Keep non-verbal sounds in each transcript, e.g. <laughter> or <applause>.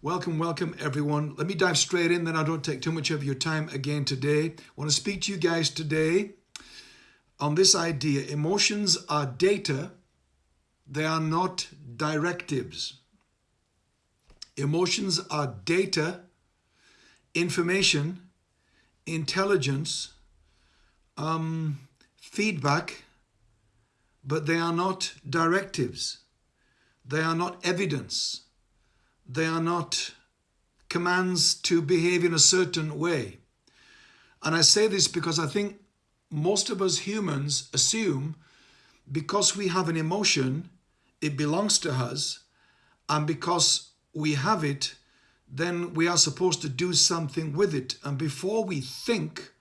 Welcome, welcome everyone. Let me dive straight in, then I don't take too much of your time again today. I want to speak to you guys today on this idea. Emotions are data, they are not directives. Emotions are data, information, intelligence, um, feedback, but they are not directives. They are not evidence they are not commands to behave in a certain way. And I say this because I think most of us humans assume because we have an emotion, it belongs to us, and because we have it, then we are supposed to do something with it. And before we think,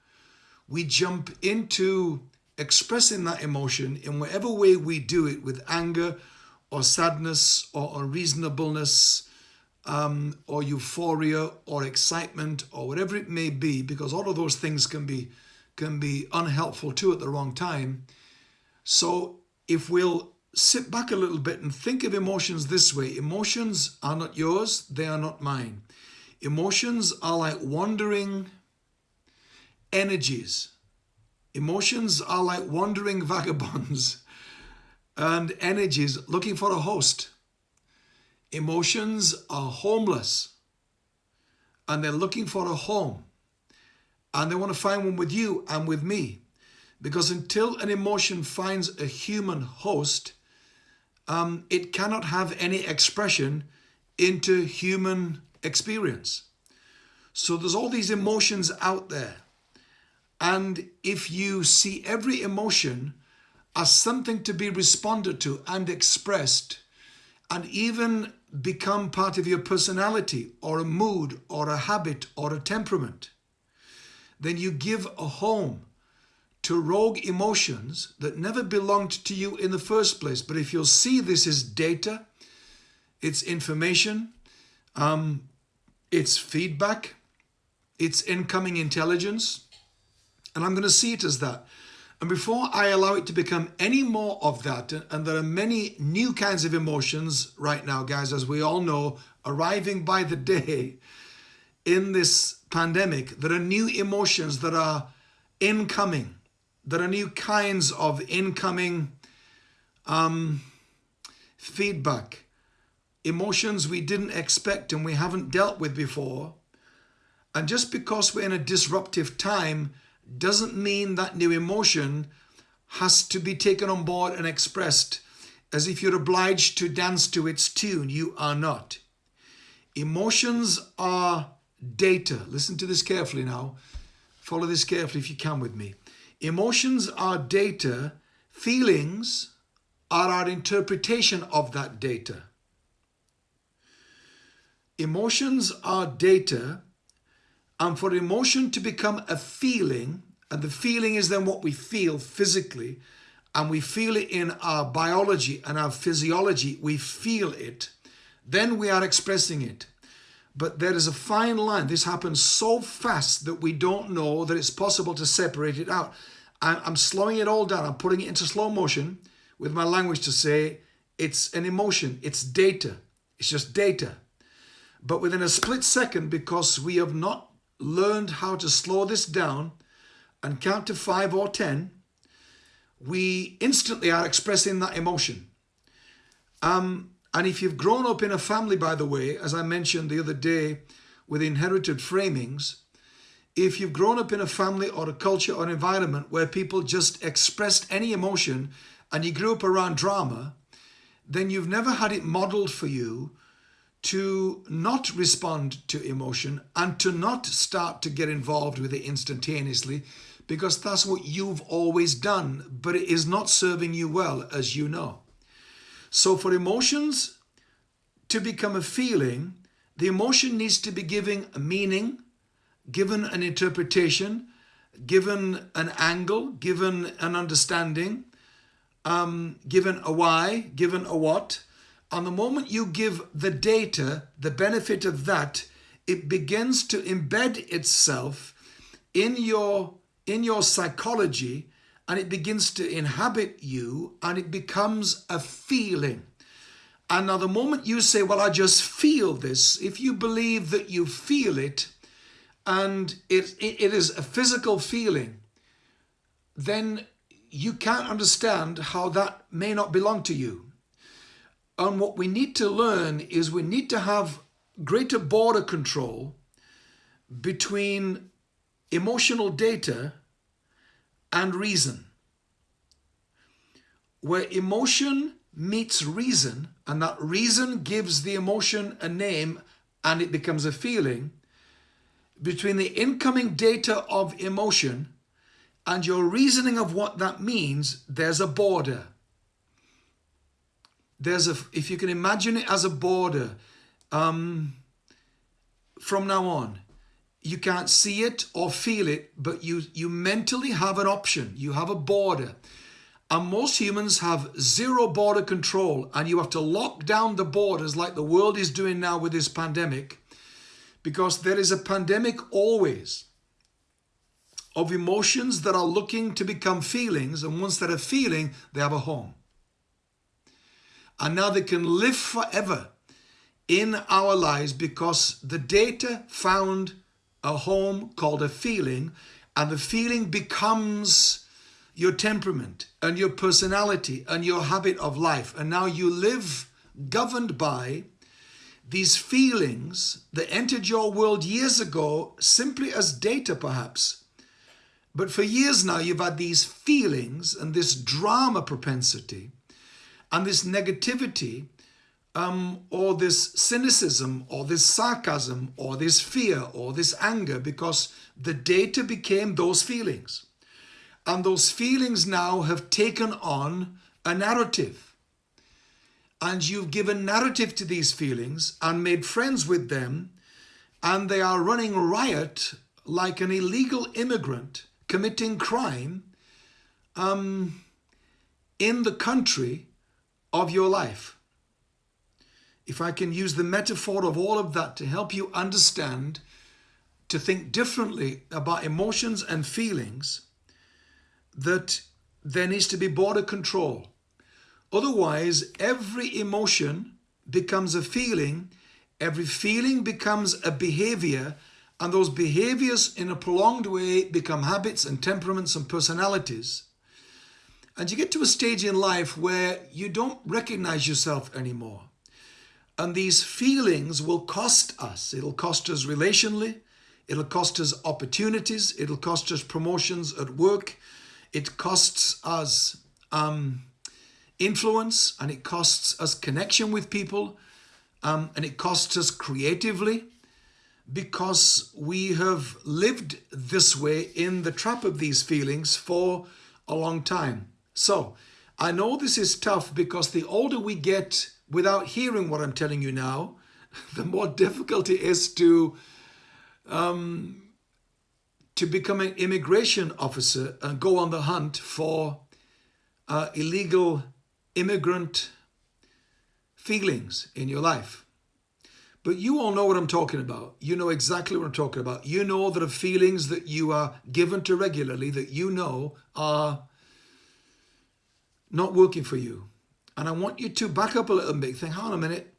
we jump into expressing that emotion in whatever way we do it with anger or sadness or unreasonableness um, or euphoria or excitement or whatever it may be, because all of those things can be can be unhelpful too at the wrong time. So if we'll sit back a little bit and think of emotions this way, emotions are not yours, they are not mine. Emotions are like wandering energies. Emotions are like wandering <laughs> vagabonds and energies looking for a host. Emotions are homeless and they're looking for a home and they want to find one with you and with me because until an emotion finds a human host, um, it cannot have any expression into human experience. So there's all these emotions out there. And if you see every emotion as something to be responded to and expressed, and even become part of your personality or a mood or a habit or a temperament, then you give a home to rogue emotions that never belonged to you in the first place. But if you'll see this is data, it's information, um, it's feedback, it's incoming intelligence, and I'm going to see it as that. And before I allow it to become any more of that, and there are many new kinds of emotions right now, guys, as we all know, arriving by the day in this pandemic, there are new emotions that are incoming. There are new kinds of incoming um, feedback, emotions we didn't expect and we haven't dealt with before. And just because we're in a disruptive time, doesn't mean that new emotion has to be taken on board and expressed as if you're obliged to dance to its tune. You are not. Emotions are data. Listen to this carefully now. Follow this carefully if you can with me. Emotions are data. Feelings are our interpretation of that data. Emotions are data and for emotion to become a feeling, and the feeling is then what we feel physically, and we feel it in our biology and our physiology, we feel it, then we are expressing it. But there is a fine line. This happens so fast that we don't know that it's possible to separate it out. I'm slowing it all down. I'm putting it into slow motion with my language to say it's an emotion. It's data. It's just data. But within a split second, because we have not learned how to slow this down and count to five or 10, we instantly are expressing that emotion. Um, and if you've grown up in a family, by the way, as I mentioned the other day with inherited framings, if you've grown up in a family or a culture or environment where people just expressed any emotion and you grew up around drama, then you've never had it modeled for you to not respond to emotion and to not start to get involved with it instantaneously because that's what you've always done, but it is not serving you well, as you know. So for emotions to become a feeling, the emotion needs to be given a meaning, given an interpretation, given an angle, given an understanding, um, given a why, given a what, and the moment you give the data the benefit of that, it begins to embed itself in your, in your psychology and it begins to inhabit you and it becomes a feeling. And now the moment you say, well, I just feel this, if you believe that you feel it and it, it, it is a physical feeling, then you can't understand how that may not belong to you. And what we need to learn is we need to have greater border control between emotional data and reason. Where emotion meets reason, and that reason gives the emotion a name and it becomes a feeling, between the incoming data of emotion and your reasoning of what that means, there's a border. There's a, if you can imagine it as a border, um, from now on, you can't see it or feel it, but you, you mentally have an option. You have a border. And most humans have zero border control, and you have to lock down the borders like the world is doing now with this pandemic, because there is a pandemic always of emotions that are looking to become feelings, and once they're a feeling, they have a home. And now they can live forever in our lives because the data found a home called a feeling, and the feeling becomes your temperament and your personality and your habit of life. And now you live governed by these feelings that entered your world years ago simply as data, perhaps. But for years now, you've had these feelings and this drama propensity and this negativity um, or this cynicism or this sarcasm or this fear or this anger because the data became those feelings. And those feelings now have taken on a narrative. And you've given narrative to these feelings and made friends with them, and they are running riot like an illegal immigrant committing crime um, in the country of your life if I can use the metaphor of all of that to help you understand, to think differently about emotions and feelings, that there needs to be border control. Otherwise, every emotion becomes a feeling, every feeling becomes a behavior, and those behaviors in a prolonged way become habits and temperaments and personalities. And you get to a stage in life where you don't recognize yourself anymore. And these feelings will cost us. It'll cost us relationally. It'll cost us opportunities. It'll cost us promotions at work. It costs us um, influence and it costs us connection with people um, and it costs us creatively because we have lived this way in the trap of these feelings for a long time. So I know this is tough because the older we get without hearing what I'm telling you now, <laughs> the more difficult it is to um, to become an immigration officer and go on the hunt for uh, illegal immigrant feelings in your life. But you all know what I'm talking about. You know exactly what I'm talking about. You know that the feelings that you are given to regularly that you know are not working for you. And I want you to back up a little bit, think, hold on a minute,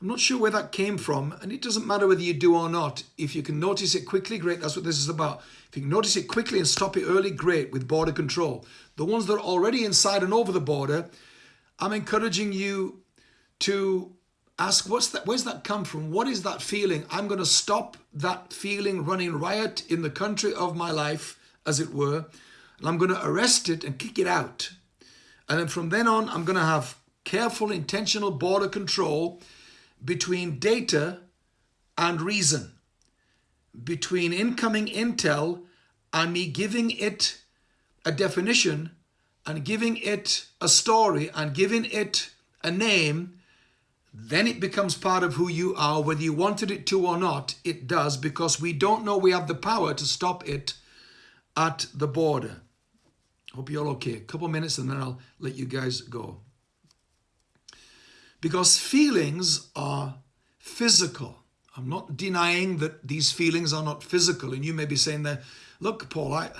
I'm not sure where that came from. And it doesn't matter whether you do or not. If you can notice it quickly, great. That's what this is about. If you can notice it quickly and stop it early, great, with border control. The ones that are already inside and over the border, I'm encouraging you to ask, what's that? where's that come from? What is that feeling? I'm going to stop that feeling running riot in the country of my life, as it were. And I'm going to arrest it and kick it out. And then from then on, I'm going to have careful, intentional border control between data and reason, between incoming intel and me giving it a definition and giving it a story and giving it a name, then it becomes part of who you are. Whether you wanted it to or not, it does because we don't know we have the power to stop it at the border. Hope you're all okay. A couple minutes and then I'll let you guys go. Because feelings are physical. I'm not denying that these feelings are not physical. And you may be saying that, look, Paul, I,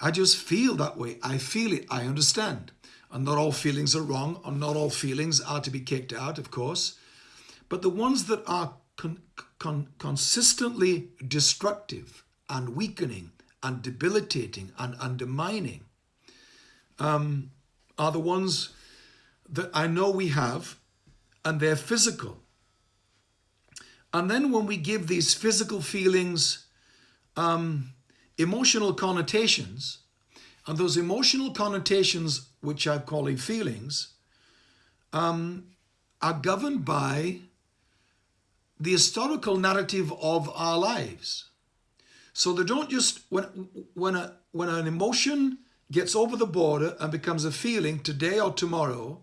I just feel that way. I feel it. I understand. And not all feelings are wrong, and not all feelings are to be kicked out, of course. But the ones that are con con consistently destructive and weakening and debilitating and undermining um, are the ones that I know we have, and they're physical. And then when we give these physical feelings um, emotional connotations, and those emotional connotations, which I'm calling feelings, um, are governed by the historical narrative of our lives. So they don't just, when, when, a, when an emotion gets over the border and becomes a feeling today or tomorrow,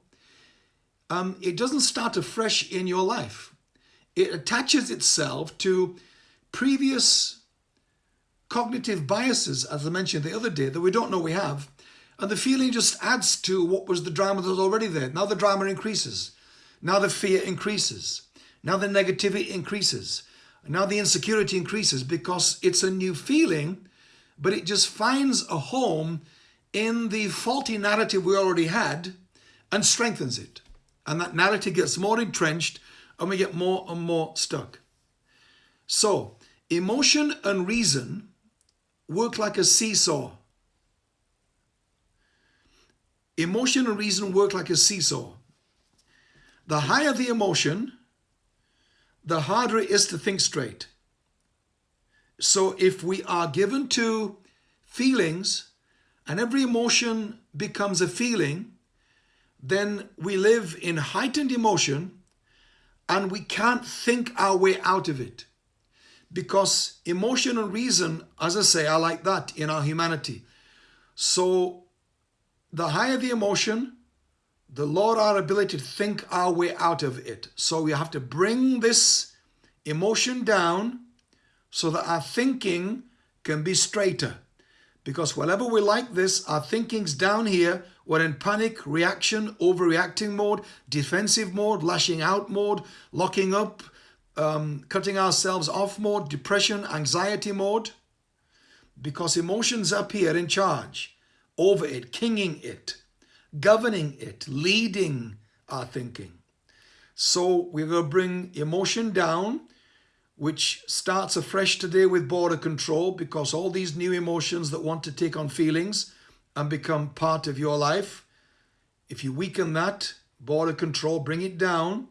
um, it doesn't start afresh in your life. It attaches itself to previous cognitive biases, as I mentioned the other day, that we don't know we have. And the feeling just adds to what was the drama that was already there. Now the drama increases. Now the fear increases. Now the negativity increases. Now the insecurity increases because it's a new feeling, but it just finds a home in the faulty narrative we already had and strengthens it. And that narrative gets more entrenched and we get more and more stuck. So emotion and reason work like a seesaw. Emotion and reason work like a seesaw. The higher the emotion, the harder it is to think straight. So if we are given to feelings and every emotion becomes a feeling, then we live in heightened emotion and we can't think our way out of it because emotion and reason, as I say, are like that in our humanity. So the higher the emotion, the lower our ability to think our way out of it. So we have to bring this emotion down so that our thinking can be straighter. Because whenever we like this, our thinking's down here, we're in panic, reaction, overreacting mode, defensive mode, lashing out mode, locking up, um, cutting ourselves off mode, depression, anxiety mode, because emotions up here in charge over it, kinging it, governing it, leading our thinking. So we're going to bring emotion down, which starts afresh today with border control because all these new emotions that want to take on feelings and become part of your life, if you weaken that, border control, bring it down,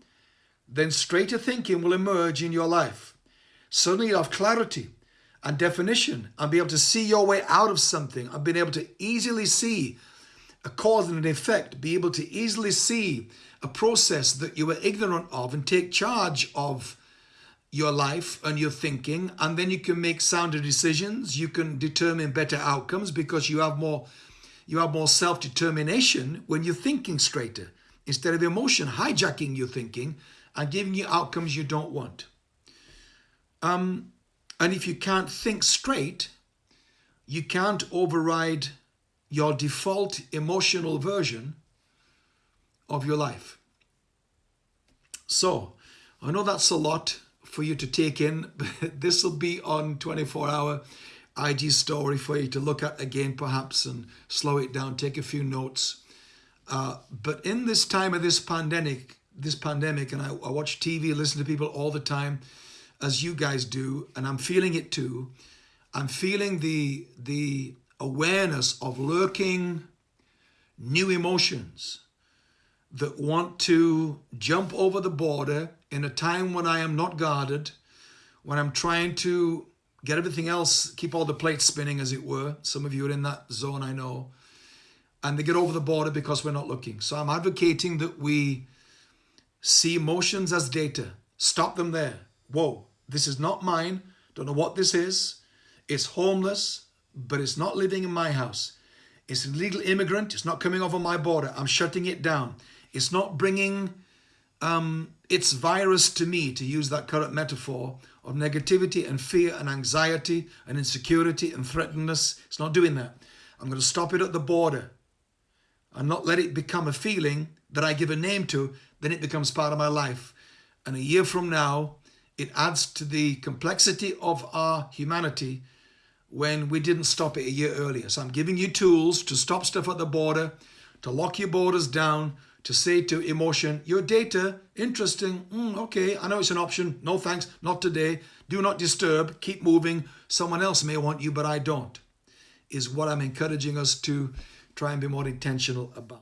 then straighter thinking will emerge in your life. Suddenly you'll have clarity and definition and be able to see your way out of something and being able to easily see a cause and an effect, be able to easily see a process that you were ignorant of and take charge of your life and your thinking and then you can make sounder decisions you can determine better outcomes because you have more you have more self-determination when you're thinking straighter instead of emotion hijacking your thinking and giving you outcomes you don't want. Um, and if you can't think straight, you can't override your default emotional version of your life. So, I know that's a lot for you to take in. <laughs> this will be on 24 hour IG story for you to look at again, perhaps, and slow it down, take a few notes. Uh, but in this time of this pandemic, this pandemic, and I, I watch TV, listen to people all the time, as you guys do, and I'm feeling it too. I'm feeling the the awareness of lurking new emotions that want to jump over the border in a time when I am not guarded, when I'm trying to get everything else, keep all the plates spinning, as it were. Some of you are in that zone, I know. And they get over the border because we're not looking. So I'm advocating that we see emotions as data. Stop them there. Whoa, this is not mine. Don't know what this is. It's homeless, but it's not living in my house. It's an illegal immigrant. It's not coming over my border. I'm shutting it down. It's not bringing um, its virus to me, to use that current metaphor of negativity and fear and anxiety and insecurity and threatenedness. It's not doing that. I'm going to stop it at the border and not let it become a feeling that I give a name to then it becomes part of my life. And a year from now, it adds to the complexity of our humanity when we didn't stop it a year earlier. So I'm giving you tools to stop stuff at the border, to lock your borders down, to say to emotion, you're data, interesting, mm, okay, I know it's an option, no thanks, not today, do not disturb, keep moving, someone else may want you, but I don't, is what I'm encouraging us to try and be more intentional about.